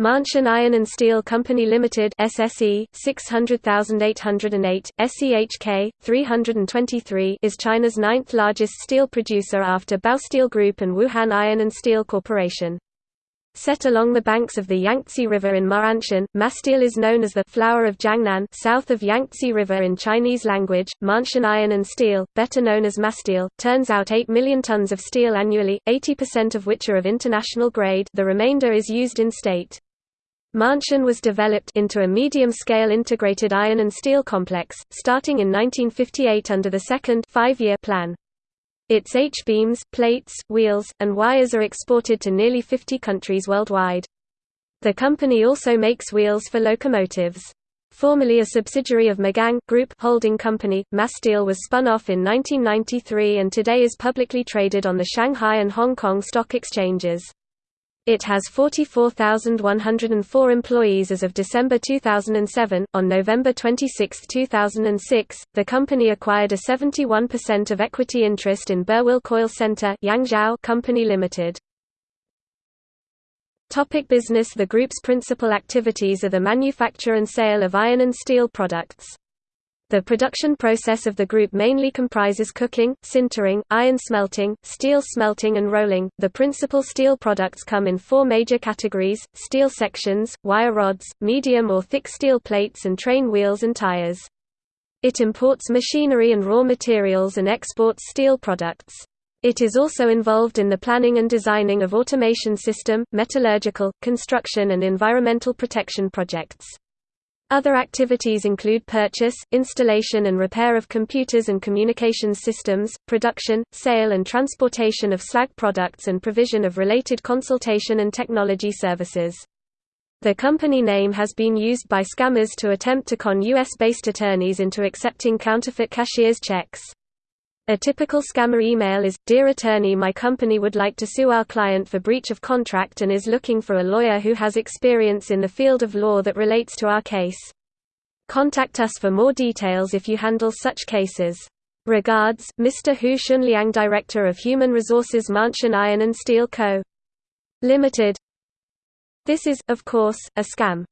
Maanshan Iron and Steel Company Limited SSE 600808 SEHK 323 is China's ninth largest steel producer after Baosteel Group and Wuhan Iron and Steel Corporation. Set along the banks of the Yangtze River in Ma'anshan, Masteel is known as the flower of Jiangnan south of Yangtze River in Chinese language. Maanshan Iron and Steel, better known as Masteel, turns out 8 million tons of steel annually, 80% of which are of international grade the remainder is used in state. Maanshan was developed into a medium-scale integrated iron and steel complex, starting in 1958 under the second five-year plan. Its H-beams, plates, wheels, and wires are exported to nearly 50 countries worldwide. The company also makes wheels for locomotives. Formerly a subsidiary of Magang Group holding company, Masteel was spun off in 1993 and today is publicly traded on the Shanghai and Hong Kong stock exchanges. It has 44,104 employees as of December 2007. On November 26, 2006, the company acquired a 71% of equity interest in Burwill Coil Center Yangzhou Company Limited. Topic business The group's principal activities are the manufacture and sale of iron and steel products. The production process of the group mainly comprises coking, sintering, iron smelting, steel smelting and rolling. The principal steel products come in four major categories: steel sections, wire rods, medium or thick steel plates and train wheels and tires. It imports machinery and raw materials and exports steel products. It is also involved in the planning and designing of automation system, metallurgical, construction and environmental protection projects. Other activities include purchase, installation and repair of computers and communications systems, production, sale and transportation of slag products and provision of related consultation and technology services. The company name has been used by scammers to attempt to con U.S.-based attorneys into accepting counterfeit cashier's checks. A typical scammer email is, Dear attorney my company would like to sue our client for breach of contract and is looking for a lawyer who has experience in the field of law that relates to our case. Contact us for more details if you handle such cases. Regards, Mr. Hu Shunliang Director of Human Resources Mansion Iron and Steel Co. Limited This is, of course, a scam.